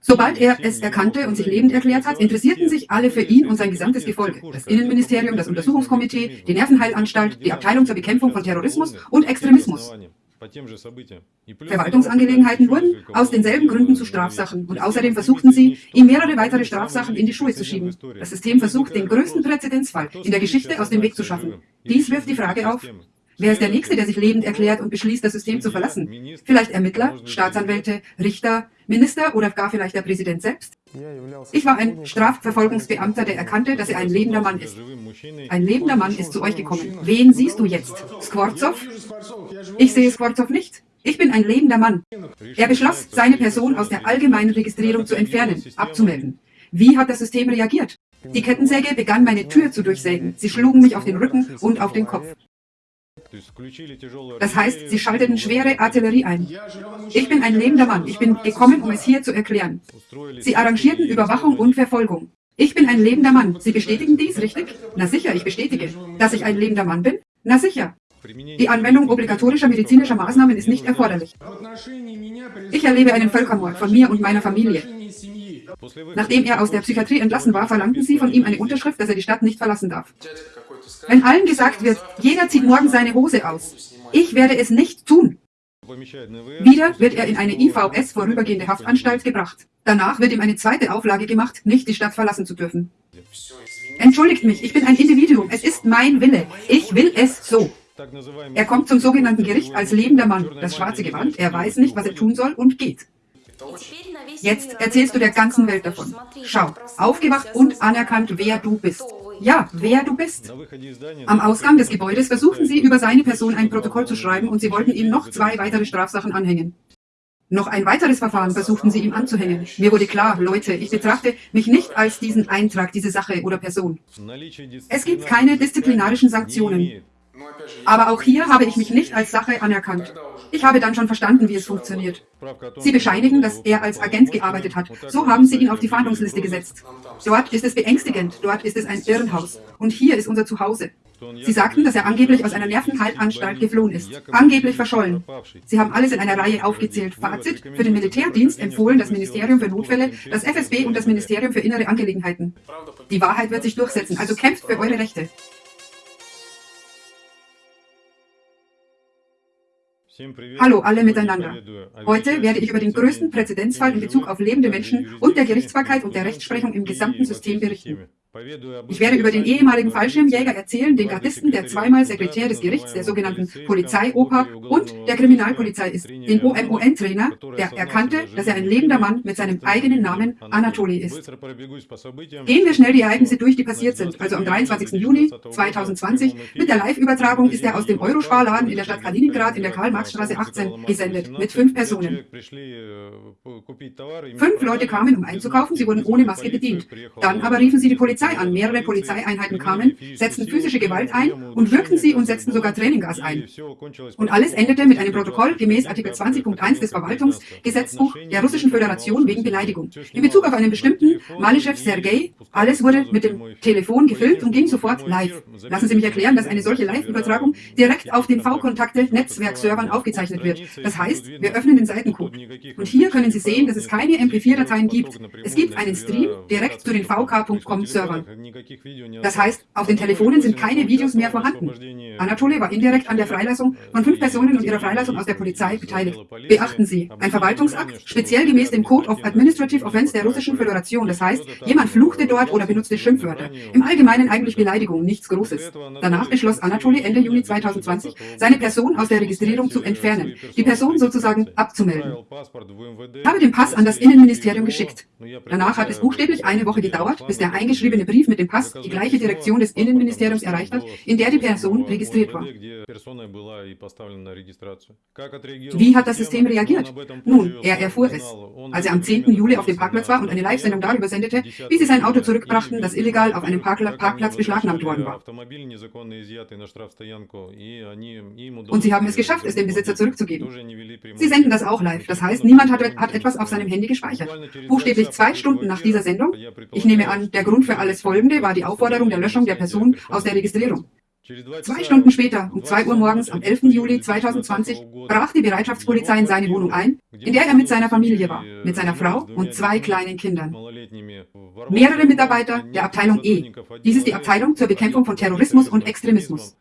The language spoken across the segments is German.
Sobald er es erkannte und sich lebend erklärt hat, interessierten sich alle für ihn und sein gesamtes Gefolge. Das Innenministerium, das Untersuchungskomitee, die Nervenheilanstalt, die Abteilung zur Bekämpfung von Terrorismus und Extremismus. Verwaltungsangelegenheiten wurden aus denselben Gründen zu Strafsachen und außerdem versuchten sie, ihm mehrere weitere Strafsachen in die Schuhe zu schieben. Das System versucht, den größten Präzedenzfall in der Geschichte aus dem Weg zu schaffen. Dies wirft die Frage auf, Wer ist der Nächste, der sich lebend erklärt und beschließt, das System zu verlassen? Vielleicht Ermittler, Staatsanwälte, Richter, Minister oder gar vielleicht der Präsident selbst? Ich war ein Strafverfolgungsbeamter, der erkannte, dass er ein lebender Mann ist. Ein lebender Mann ist zu euch gekommen. Wen siehst du jetzt? Skworzow? Ich sehe Skworzow nicht. Ich bin ein lebender Mann. Er beschloss, seine Person aus der allgemeinen Registrierung zu entfernen, abzumelden. Wie hat das System reagiert? Die Kettensäge begann meine Tür zu durchsägen. Sie schlugen mich auf den Rücken und auf den Kopf. Das heißt, sie schalteten schwere Artillerie ein. Ich bin ein lebender Mann. Ich bin gekommen, um es hier zu erklären. Sie arrangierten Überwachung und Verfolgung. Ich bin ein lebender Mann. Sie bestätigen dies, richtig? Na sicher, ich bestätige. Dass ich ein lebender Mann bin? Na sicher. Die Anwendung obligatorischer medizinischer Maßnahmen ist nicht erforderlich. Ich erlebe einen Völkermord von mir und meiner Familie. Nachdem er aus der Psychiatrie entlassen war, verlangten sie von ihm eine Unterschrift, dass er die Stadt nicht verlassen darf. Wenn allen gesagt wird, jeder zieht morgen seine Hose aus, ich werde es nicht tun. Wieder wird er in eine IVS vorübergehende Haftanstalt gebracht. Danach wird ihm eine zweite Auflage gemacht, nicht die Stadt verlassen zu dürfen. Entschuldigt mich, ich bin ein Individuum, es ist mein Wille. Ich will es so. Er kommt zum sogenannten Gericht als lebender Mann, das schwarze Gewand, er weiß nicht, was er tun soll und geht. Jetzt erzählst du der ganzen Welt davon. Schau, aufgewacht und anerkannt, wer du bist. Ja, wer du bist. Am Ausgang des Gebäudes versuchten sie, über seine Person ein Protokoll zu schreiben und sie wollten ihm noch zwei weitere Strafsachen anhängen. Noch ein weiteres Verfahren versuchten sie ihm anzuhängen. Mir wurde klar, Leute, ich betrachte mich nicht als diesen Eintrag, diese Sache oder Person. Es gibt keine disziplinarischen Sanktionen. Aber auch hier habe ich mich nicht als Sache anerkannt. Ich habe dann schon verstanden, wie es funktioniert. Sie bescheinigen, dass er als Agent gearbeitet hat. So haben sie ihn auf die Fahndungsliste gesetzt. Dort ist es beängstigend, dort ist es ein Irrenhaus. Und hier ist unser Zuhause. Sie sagten, dass er angeblich aus einer Nervenheilanstalt geflohen ist. Angeblich verschollen. Sie haben alles in einer Reihe aufgezählt. Fazit, für den Militärdienst empfohlen das Ministerium für Notfälle, das FSB und das Ministerium für innere Angelegenheiten. Die Wahrheit wird sich durchsetzen, also kämpft für eure Rechte. Hallo alle miteinander. Heute werde ich über den größten Präzedenzfall in Bezug auf lebende Menschen und der Gerichtsbarkeit und der Rechtsprechung im gesamten System berichten. Ich werde über den ehemaligen Fallschirmjäger erzählen, den Gardisten, der zweimal Sekretär des Gerichts der sogenannten Polizei-Oper und der Kriminalpolizei ist, den OMON-Trainer, der erkannte, dass er ein lebender Mann mit seinem eigenen Namen Anatoli ist. Gehen wir schnell die Ereignisse durch, die passiert sind. Also am 23. Juni 2020 mit der Live-Übertragung ist er aus dem Eurosparladen in der Stadt Kaliningrad in der Karl-Marx-Straße 18 gesendet, mit fünf Personen. Fünf Leute kamen, um einzukaufen, sie wurden ohne Maske bedient. Dann aber riefen sie die Polizei Polizei an. Mehrere Polizeieinheiten kamen, setzten physische Gewalt ein und wirkten sie und setzten sogar Tränengas ein. Und alles endete mit einem Protokoll gemäß Artikel 20.1 des Verwaltungsgesetzbuch der Russischen Föderation wegen Beleidigung. In Bezug auf einen bestimmten Malischew Sergei, alles wurde mit dem Telefon gefilmt und ging sofort live. Lassen Sie mich erklären, dass eine solche Live-Übertragung direkt auf den V-Kontakte-Netzwerkservern aufgezeichnet wird. Das heißt, wir öffnen den Seitencode. Und hier können Sie sehen, dass es keine MP4-Dateien gibt. Es gibt einen Stream direkt zu den VK.com-Servern. Servern. Das heißt, auf den Telefonen sind keine Videos mehr vorhanden. Anatole war indirekt an der Freilassung von fünf Personen und ihrer Freilassung aus der Polizei beteiligt. Beachten Sie, ein Verwaltungsakt, speziell gemäß dem Code of Administrative Offense der Russischen Föderation. Das heißt, jemand fluchte dort oder benutzte Schimpfwörter. Im Allgemeinen eigentlich Beleidigung, nichts Großes. Danach beschloss Anatole Ende Juni 2020, seine Person aus der Registrierung zu entfernen, die Person sozusagen abzumelden. Ich habe den Pass an das Innenministerium geschickt. Danach hat es buchstäblich eine Woche gedauert, bis der eingeschriebene unterschriebene Brief mit dem Pass die gleiche Direktion des Innenministeriums erreicht hat, in der die Person registriert war. Wie hat das System reagiert? Nun, er erfuhr es, als er am 10. Juli auf dem Parkplatz war und eine Live-Sendung darüber sendete, wie sie sein Auto zurückbrachten, das illegal auf einem Parkplatz beschlagnahmt worden war. Und sie haben es geschafft, es dem Besitzer zurückzugeben. Sie senden das auch live, das heißt, niemand hat, hat etwas auf seinem Handy gespeichert. Buchstäblich zwei Stunden nach dieser Sendung, ich nehme an, der Grund für alles Folgende war die Aufforderung der Löschung der Person aus der Registrierung. Zwei Stunden später, um 2 Uhr morgens am 11. Juli 2020, brach die Bereitschaftspolizei in seine Wohnung ein, in der er mit seiner Familie war, mit seiner Frau und zwei kleinen Kindern. Mehrere Mitarbeiter der Abteilung E. Dies ist die Abteilung zur Bekämpfung von Terrorismus und Extremismus.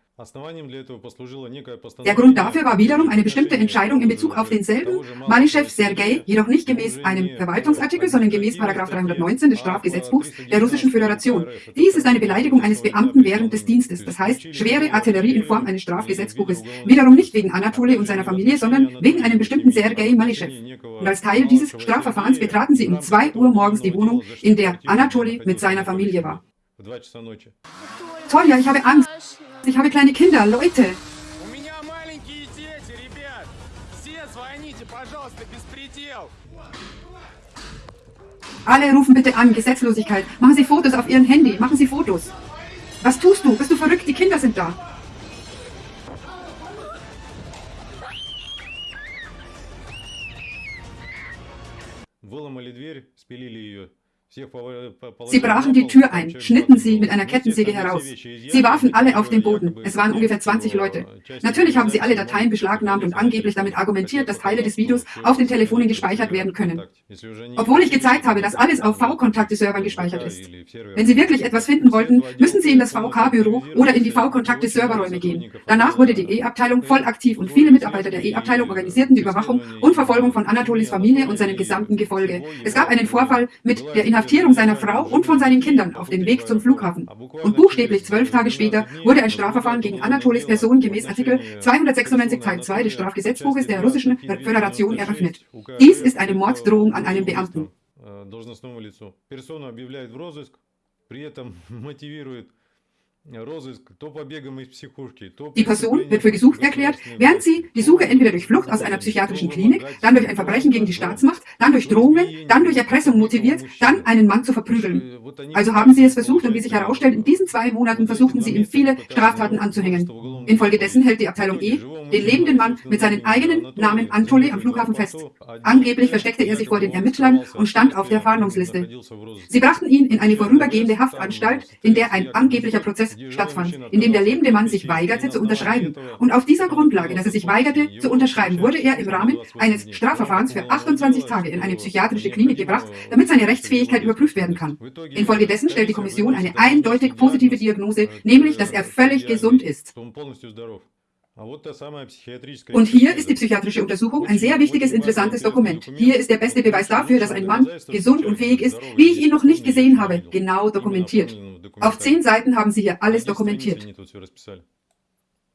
Der Grund dafür war wiederum eine bestimmte Entscheidung in Bezug auf denselben Malischew Sergei, jedoch nicht gemäß einem Verwaltungsartikel, sondern gemäß 319 des Strafgesetzbuchs der Russischen Föderation. Dies ist eine Beleidigung eines Beamten während des Dienstes, das heißt schwere Artillerie in Form eines Strafgesetzbuches. Wiederum nicht wegen Anatole und seiner Familie, sondern wegen einem bestimmten Sergei Malischew. Und als Teil dieses Strafverfahrens betraten sie um 2 Uhr morgens die Wohnung, in der Anatole mit seiner Familie war. Tolja, ich habe Angst. Ich habe kleine Kinder, Leute. Alle rufen bitte an, Gesetzlosigkeit. Machen Sie Fotos auf Ihren Handy, machen Sie Fotos. Was tust du? Bist du verrückt? Die Kinder sind da. Выломали дверь, спилили ее. Sie brachen die Tür ein, schnitten sie mit einer Kettensäge heraus. Sie warfen alle auf den Boden. Es waren ungefähr 20 Leute. Natürlich haben sie alle Dateien beschlagnahmt und angeblich damit argumentiert, dass Teile des Videos auf den Telefonen gespeichert werden können. Obwohl ich gezeigt habe, dass alles auf V-Kontakte-Servern gespeichert ist. Wenn Sie wirklich etwas finden wollten, müssen Sie in das VK-Büro oder in die V-Kontakte-Serverräume gehen. Danach wurde die E-Abteilung voll aktiv und viele Mitarbeiter der E-Abteilung organisierten die Überwachung und Verfolgung von Anatolis Familie und seinem gesamten Gefolge. Es gab einen Vorfall mit der Inhaftierung Inhaftierung seiner Frau und von seinen Kindern auf dem Weg zum Flughafen. Und buchstäblich zwölf Tage später wurde ein Strafverfahren gegen Anatolis Person gemäß Artikel 296 Teil 2 des Strafgesetzbuches der Russischen Föderation eröffnet. Dies ist eine Morddrohung an einen Beamten. Die Person wird für gesucht erklärt, während sie die Suche entweder durch Flucht aus einer psychiatrischen Klinik, dann durch ein Verbrechen gegen die Staatsmacht, dann durch Drohungen, dann durch Erpressung motiviert, dann einen Mann zu verprügeln. Also haben sie es versucht und wie sich herausstellt, in diesen zwei Monaten versuchten sie ihm viele Straftaten anzuhängen. Infolgedessen hält die Abteilung E den lebenden Mann mit seinem eigenen Namen Antole am Flughafen fest. Angeblich versteckte er sich vor den Ermittlern und stand auf der Fahndungsliste. Sie brachten ihn in eine vorübergehende Haftanstalt, in der ein angeblicher Prozess stattfand, in dem der lebende Mann sich weigerte zu unterschreiben. Und auf dieser Grundlage, dass er sich weigerte zu unterschreiben, wurde er im Rahmen eines Strafverfahrens für 28 Tage in eine psychiatrische Klinik gebracht, damit seine Rechtsfähigkeit überprüft werden kann. Infolgedessen stellt die Kommission eine eindeutig positive Diagnose, nämlich, dass er völlig gesund ist. Und hier ist die psychiatrische Untersuchung ein sehr wichtiges, interessantes Dokument. Hier ist der beste Beweis dafür, dass ein Mann gesund und fähig ist, wie ich ihn noch nicht gesehen habe, genau dokumentiert. Auf zehn Seiten haben Sie hier alles dokumentiert.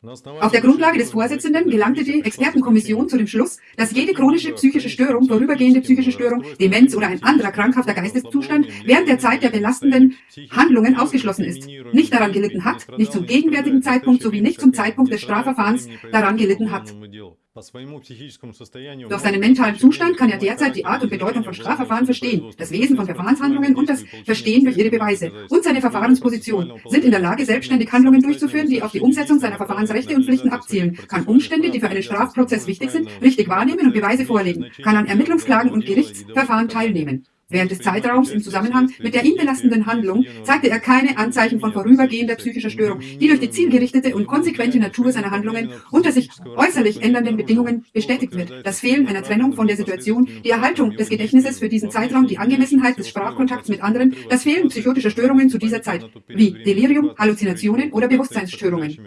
Auf der Grundlage des Vorsitzenden gelangte die Expertenkommission zu dem Schluss, dass jede chronische psychische Störung, vorübergehende psychische Störung, Demenz oder ein anderer krankhafter Geisteszustand während der Zeit der belastenden Handlungen ausgeschlossen ist, nicht daran gelitten hat, nicht zum gegenwärtigen Zeitpunkt sowie nicht zum Zeitpunkt des Strafverfahrens daran gelitten hat. Durch seinen mentalen Zustand kann er derzeit die Art und Bedeutung von Strafverfahren verstehen, das Wesen von Verfahrenshandlungen und das Verstehen durch ihre Beweise und seine Verfahrensposition, sind in der Lage, selbstständig Handlungen durchzuführen, die auf die Umsetzung seiner Verfahrensrechte und Pflichten abzielen, kann Umstände, die für einen Strafprozess wichtig sind, richtig wahrnehmen und Beweise vorlegen, kann an Ermittlungsklagen und Gerichtsverfahren teilnehmen. Während des Zeitraums im Zusammenhang mit der ihn belastenden Handlung zeigte er keine Anzeichen von vorübergehender psychischer Störung, die durch die zielgerichtete und konsequente Natur seiner Handlungen unter sich äußerlich ändernden Bedingungen bestätigt wird. Das Fehlen einer Trennung von der Situation, die Erhaltung des Gedächtnisses für diesen Zeitraum, die Angemessenheit des Sprachkontakts mit anderen, das Fehlen psychotischer Störungen zu dieser Zeit, wie Delirium, Halluzinationen oder Bewusstseinsstörungen.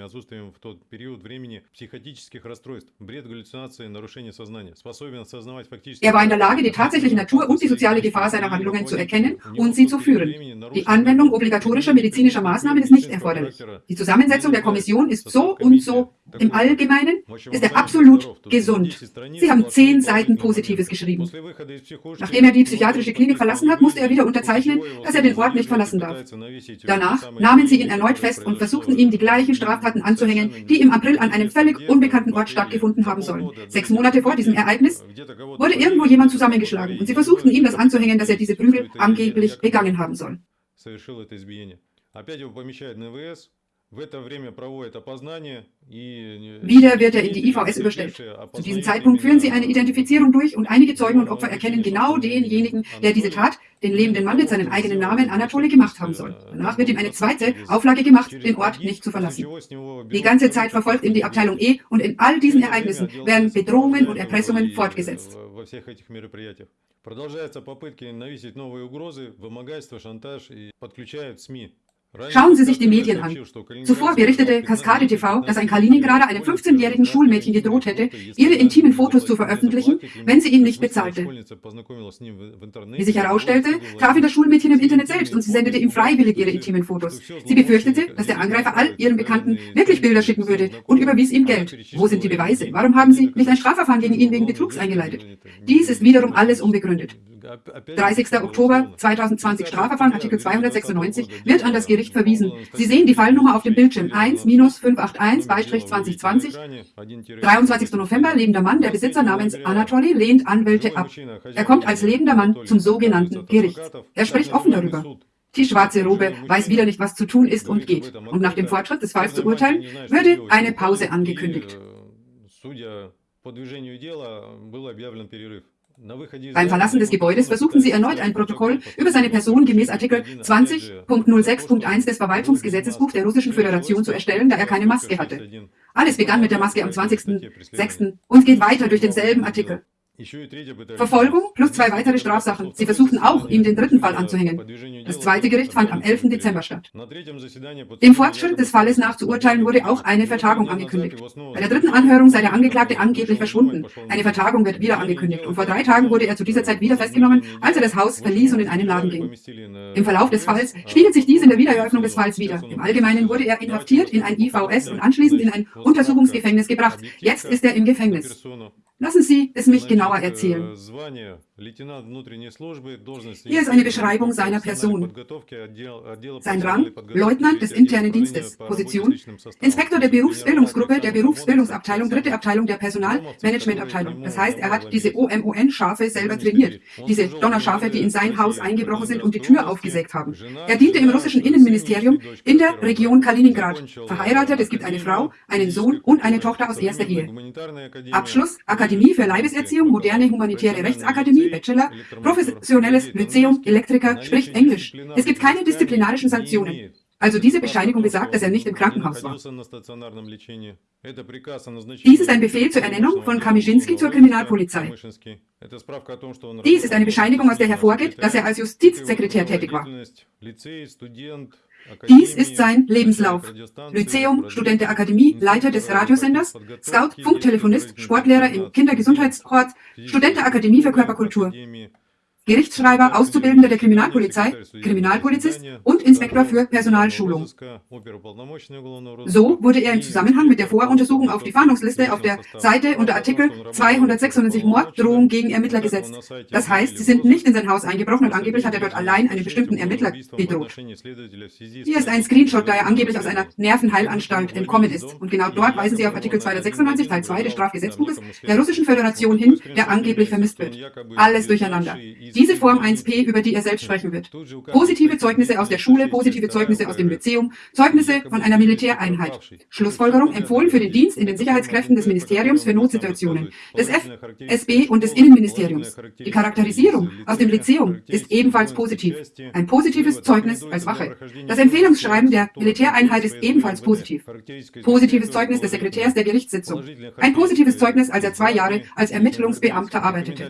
Er war in der Lage, die tatsächliche Natur und die soziale Gefahr seiner Handlungen zu erkennen und sie zu führen. Die Anwendung obligatorischer medizinischer Maßnahmen ist nicht erforderlich. Die Zusammensetzung der Kommission ist so und so im Allgemeinen ist er absolut gesund. Sie haben zehn Seiten Positives geschrieben. Nachdem er die psychiatrische Klinik verlassen hat, musste er wieder unterzeichnen, dass er den Ort nicht verlassen darf. Danach nahmen sie ihn erneut fest und versuchten ihm die gleichen Straftaten anzuhängen, die im April an einem völlig unbekannten Ort stattgefunden haben sollen. Sechs Monate vor diesem Ereignis wurde irgendwo jemand zusammengeschlagen und sie versuchten ihm das anzuhängen, dass er diese Prügel angeblich begangen haben soll. Wieder wird er in die IVS überstellt. Zu diesem Zeitpunkt führen sie eine Identifizierung durch und einige Zeugen und Opfer erkennen genau denjenigen, der diese Tat, den lebenden Mann mit seinem eigenen Namen Anatole gemacht haben soll. Danach wird ihm eine zweite Auflage gemacht, den Ort nicht zu verlassen. Die ganze Zeit verfolgt ihn die Abteilung E und in all diesen Ereignissen werden Bedrohungen und Erpressungen fortgesetzt. Продолжаются попытки навесить новые угрозы, вымогательство, шантаж и подключают СМИ. Schauen Sie sich die Medien an. Zuvor berichtete Kaskade TV, dass ein Kaliningrader einem 15-jährigen Schulmädchen gedroht hätte, ihre intimen Fotos zu veröffentlichen, wenn sie ihn nicht bezahlte. Wie sich herausstellte, traf ihn das Schulmädchen im Internet selbst und sie sendete ihm freiwillig ihre intimen Fotos. Sie befürchtete, dass der Angreifer all ihren Bekannten wirklich Bilder schicken würde und überwies ihm Geld. Wo sind die Beweise? Warum haben Sie nicht ein Strafverfahren gegen ihn wegen Betrugs eingeleitet? Dies ist wiederum alles unbegründet. 30. Oktober 2020 Strafverfahren, Artikel 296, wird an das Gericht verwiesen. Sie sehen die Fallnummer auf dem Bildschirm 1-581-2020. 23. November, lebender Mann, der Besitzer namens Anatoly lehnt Anwälte ab. Er kommt als lebender Mann zum sogenannten Gericht. Er spricht offen darüber. Die schwarze Robe weiß wieder nicht, was zu tun ist und geht. Und nach dem Fortschritt des Falls zu urteilen, würde eine Pause angekündigt. Beim Verlassen des Gebäudes versuchten sie erneut ein Protokoll über seine Person gemäß Artikel 20.06.1 des Verwaltungsgesetzesbuchs der Russischen Föderation zu erstellen, da er keine Maske hatte. Alles begann mit der Maske am 20.06. und geht weiter durch denselben Artikel. Verfolgung plus zwei weitere Strafsachen. Sie versuchten auch, ihm den dritten Fall anzuhängen. Das zweite Gericht fand am 11. Dezember statt. Dem Fortschritt des Falles nach zu urteilen wurde auch eine Vertagung angekündigt. Bei der dritten Anhörung sei der Angeklagte angeblich verschwunden. Eine Vertagung wird wieder angekündigt. Und vor drei Tagen wurde er zu dieser Zeit wieder festgenommen, als er das Haus verließ und in einen Laden ging. Im Verlauf des Falls spiegelt sich dies in der Wiedereröffnung des Falls wieder. Im Allgemeinen wurde er inhaftiert in ein IVS und anschließend in ein Untersuchungsgefängnis gebracht. Jetzt ist er im Gefängnis. Lassen Sie es mich genauer erzählen. Hier ist eine Beschreibung seiner Person. Sein Rang, Leutnant des internen Dienstes, Position, Inspektor der Berufsbildungsgruppe der Berufsbildungsabteilung, dritte Abteilung der Personalmanagementabteilung. Das heißt, er hat diese OMON-Schafe selber trainiert. Diese Donnerschafe, die in sein Haus eingebrochen sind und die Tür aufgesägt haben. Er diente im russischen Innenministerium in der Region Kaliningrad. Verheiratet, es gibt eine Frau, einen Sohn und eine Tochter aus erster Ehe. Abschluss, Akademie für Leibeserziehung, moderne humanitäre Rechtsakademie, Bachelor, professionelles Lyzeum, Elektriker, spricht Englisch. Es gibt keine disziplinarischen Sanktionen. Also diese Bescheinigung besagt, dass er nicht im Krankenhaus war. Dies ist ein Befehl zur Ernennung von Kamischinski zur Kriminalpolizei. Dies ist eine Bescheinigung, aus der hervorgeht, dass er als Justizsekretär tätig war. Dies ist sein Lebenslauf. Lyzeum, Student der Akademie, Leiter des Radiosenders, Scout, Funktelefonist, Sportlehrer im Kindergesundheitsort, Student der Akademie für Körperkultur. Gerichtsschreiber, Auszubildender der Kriminalpolizei, Kriminalpolizist und Inspektor für Personalschulung. So wurde er im Zusammenhang mit der Voruntersuchung auf die Fahndungsliste auf der Seite unter Artikel 296 Morddrohung gegen Ermittler gesetzt. Das heißt, sie sind nicht in sein Haus eingebrochen und angeblich hat er dort allein einen bestimmten Ermittler bedroht. Hier ist ein Screenshot, da er angeblich aus einer Nervenheilanstalt entkommen ist. Und genau dort weisen sie auf Artikel 296 Teil 2 des Strafgesetzbuches der Russischen Föderation hin, der angeblich vermisst wird. Alles durcheinander. Diese Form 1p, über die er selbst sprechen wird. Positive Zeugnisse aus der Schule, positive Zeugnisse aus dem Lyzeum, Zeugnisse von einer Militäreinheit. Schlussfolgerung empfohlen für den Dienst in den Sicherheitskräften des Ministeriums für Notsituationen, des FSB und des Innenministeriums. Die Charakterisierung aus dem Lyzeum ist ebenfalls positiv. Ein positives Zeugnis als Wache. Das Empfehlungsschreiben der Militäreinheit ist ebenfalls positiv. Positives Zeugnis des Sekretärs der Gerichtssitzung. Ein positives Zeugnis, als er zwei Jahre als Ermittlungsbeamter arbeitete.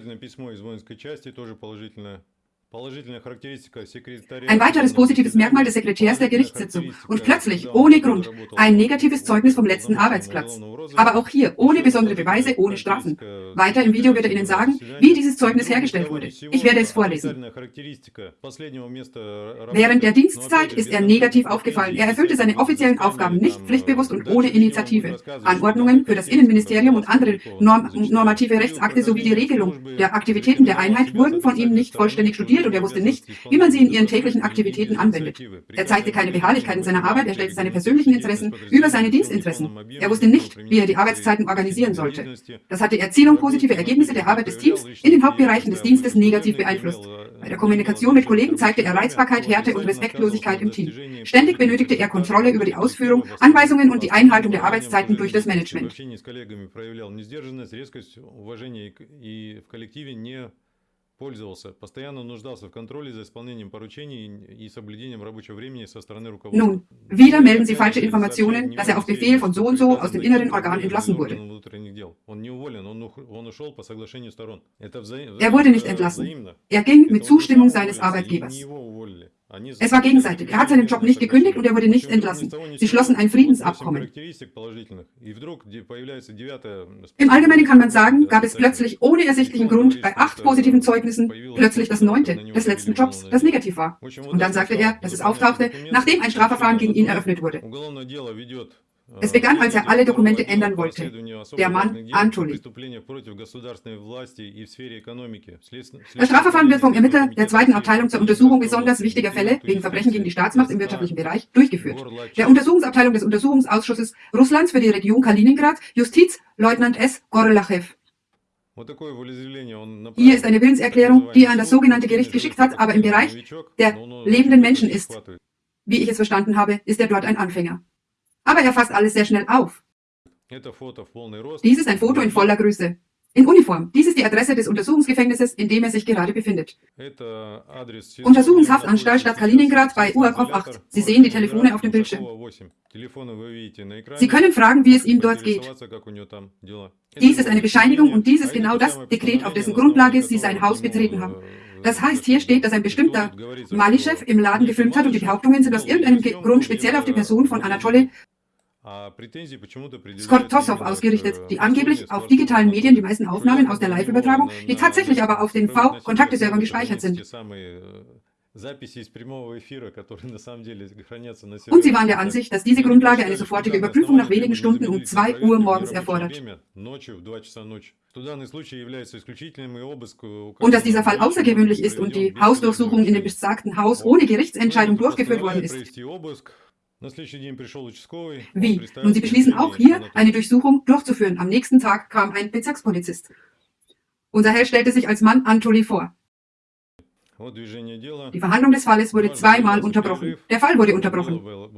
положительно Ein weiteres positives Merkmal des Sekretärs der Gerichtssitzung und plötzlich, ohne Grund, ein negatives Zeugnis vom letzten Arbeitsplatz. Aber auch hier, ohne besondere Beweise, ohne Strafen. Weiter im Video wird er Ihnen sagen, wie dieses Zeugnis hergestellt wurde. Ich werde es vorlesen. Während der Dienstzeit ist er negativ aufgefallen. Er erfüllte seine offiziellen Aufgaben nicht pflichtbewusst und ohne Initiative. Anordnungen für das Innenministerium und andere norm normative Rechtsakte sowie die Regelung der Aktivitäten der Einheit wurden von ihm nicht vollständig studiert informiert und er wusste nicht, wie man sie in ihren täglichen Aktivitäten anwendet. Er zeigte keine Beharrlichkeit in seiner Arbeit, er stellte seine persönlichen Interessen über seine Dienstinteressen. Er wusste nicht, wie er die Arbeitszeiten organisieren sollte. Das hatte Erzielung positive Ergebnisse der Arbeit des Teams in den Hauptbereichen des Dienstes negativ beeinflusst. Bei der Kommunikation mit Kollegen zeigte er Reizbarkeit, Härte und Respektlosigkeit im Team. Ständig benötigte er Kontrolle über die Ausführung, Anweisungen und die Einhaltung der Arbeitszeiten durch das Management. Пользовался, постоянно нуждался в контроле за исполнением поручений и соблюдением рабочего времени со стороны руководства. Nun, wieder melden Sie falsche Informationen, dass er auf Befehl von so und so aus dem inneren Organ entlassen wurde. Er wurde nicht entlassen. Er ging mit Zustimmung seines Arbeitgebers. Es war gegenseitig. Er hat seinen Job nicht gekündigt und er wurde nicht entlassen. Sie schlossen ein Friedensabkommen. Im Allgemeinen kann man sagen, gab es plötzlich ohne ersichtlichen Grund bei acht positiven Zeugnissen plötzlich das neunte des letzten Jobs, das negativ war. Und dann sagte er, dass es auftauchte, nachdem ein Strafverfahren gegen ihn eröffnet wurde. Es begann, als er alle Dokumente ändern wollte. Der Mann Antoli. Das Strafverfahren wird vom Ermittler der zweiten Abteilung zur Untersuchung besonders wichtiger Fälle wegen Verbrechen gegen die Staatsmacht im wirtschaftlichen Bereich durchgeführt. Der Untersuchungsabteilung des Untersuchungsausschusses Russlands für die Region Kaliningrad, Justiz, Leutnant S. Gorlachew. Hier ist eine Willenserklärung, die er an das sogenannte Gericht geschickt hat, aber im Bereich der lebenden Menschen ist. Wie ich es verstanden habe, ist er dort ein Anfänger. Aber er fasst alles sehr schnell auf. Dies ist ein Foto in voller Größe. In Uniform. Dies ist die Adresse des Untersuchungsgefängnisses, in dem er sich gerade befindet. Untersuchungshaftanstalt Stadt Kaliningrad bei Uakov 8. Sie sehen die Telefone auf dem Bildschirm. Sie können fragen, wie es ihm dort geht. Dies ist eine Bescheinigung und dies ist genau das Dekret, auf dessen Grundlage Sie sein Haus betreten haben. Das heißt, hier steht, dass ein bestimmter Malischew im Laden gefilmt hat und die Behauptungen sind aus irgendeinem Grund speziell auf die Person von Anatoly Skortosov ausgerichtet, die angeblich auf digitalen Medien die meisten Aufnahmen aus der Live-Übertragung, die tatsächlich aber auf den V-Kontakteservern gespeichert sind. Und sie waren der Ansicht, dass diese Grundlage eine sofortige Überprüfung nach wenigen Stunden um 2 Uhr morgens erfordert. Und dass dieser Fall außergewöhnlich ist und die Hausdurchsuchung in dem besagten Haus ohne Gerichtsentscheidung durchgeführt worden ist. Wie? Und sie beschließen auch hier, eine Durchsuchung durchzuführen. Am nächsten Tag kam ein Bezirkspolizist. Unser Held stellte sich als Mann Antoli vor. Die Verhandlung des Falles wurde zweimal unterbrochen. Der Fall wurde unterbrochen. Vor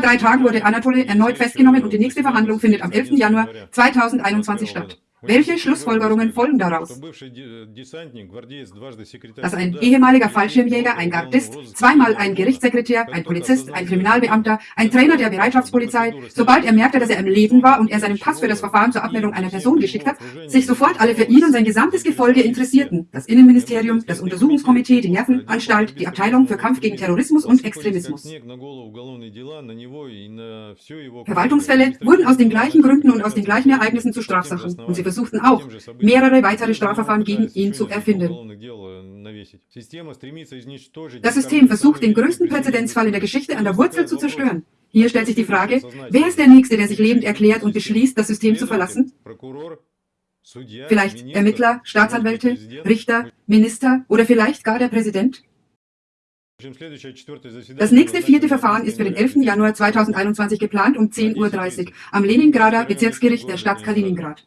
drei Tagen wurde Anatoly erneut festgenommen und die nächste Verhandlung findet am 11. Januar 2021 statt. Welche Schlussfolgerungen folgen daraus? Dass ein ehemaliger Fallschirmjäger, ein Gardist, zweimal ein Gerichtssekretär, ein Polizist, ein Kriminalbeamter, ein Trainer der Bereitschaftspolizei, sobald er merkte, dass er im Leben war und er seinen Pass für das Verfahren zur Abmeldung einer Person geschickt hat, sich sofort alle für ihn und sein gesamtes Gefolge interessierten. Das Innenministerium, das Untersuchungskomitee, die Nervenanstalt, die Abteilung für Kampf gegen Terrorismus und Extremismus. Verwaltungsfälle wurden aus den gleichen Gründen und aus den gleichen Ereignissen zu Strafsachen und sie versuchten auch, mehrere weitere Strafverfahren gegen ihn zu erfinden. Das System versucht, den größten Präzedenzfall in der Geschichte an der Wurzel zu zerstören. Hier stellt sich die Frage, wer ist der Nächste, der sich lebend erklärt und beschließt, das System zu verlassen? Vielleicht Ermittler, Staatsanwälte, Richter, Minister oder vielleicht gar der Präsident? Das nächste vierte Verfahren ist für den 11. Januar 2021 geplant um 10.30 Uhr am Leningrader Bezirksgericht der Stadt Kaliningrad.